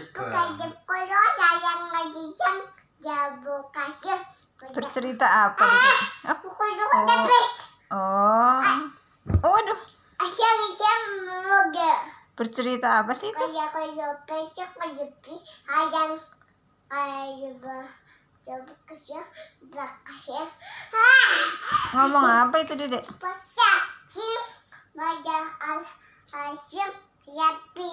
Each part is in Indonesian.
suka. Bukan sayang lagi jago kasih. Bercerita apa? Ah, ah oh. Oh. Oh, aduh. Asyam asyam. Bercerita apa sih itu? Ngomong apa itu, Dedek? Pecah, cing, al-asyam, yapi.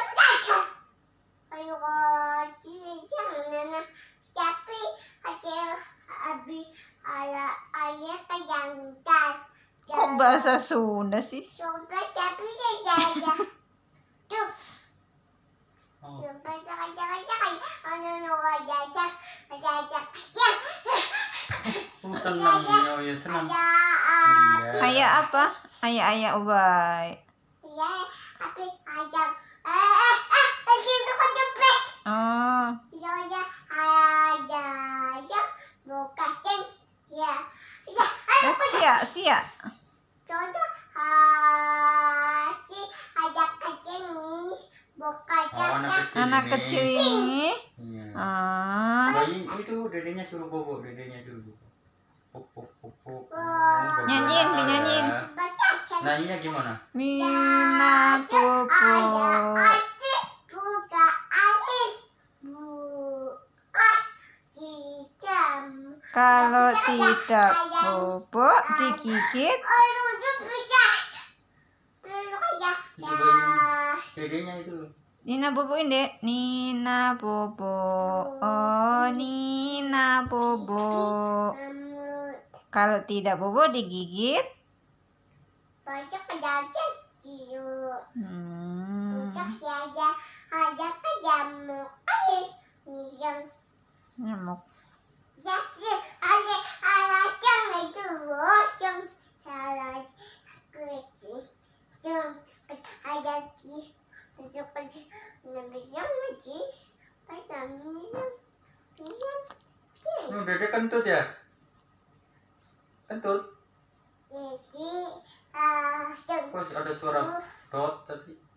bahasa Sunda sih? Coba tapi. Tuh, Oh. Anu siap. Oh, senang ya, ya senang. Ayah apa? Ayah ayah ubay. ya tapi ada eh eh eh itu kan jepret. Oh, Ada ada ya buka ceng ya ya eh, ada anak kecil Anak ini. kecil ini. Iya. Ah, Bayi itu dedenya suruh bobo, dedenya suruh bobo. Puk. Wah. Oh, Nyanyiin, dinyanyiin. Nyanyinya gimana? Nina Popo. Kalau tidak bobo digigit. Ya. Ya. Dedenya itu. Nina boboin deh. Nina bobo. Oh, Nina bobo. Kalau tidak bobo digigit. Banyak pedagang ciu. Hmm, Bukan ya ada ada kejamu air. Misal nyamuk. jadi ada ada cang itu cang ada kecil cang ada ki itu Oh, dede kentut ya? Kentut? jadi cang Kok ada suara dot tadi?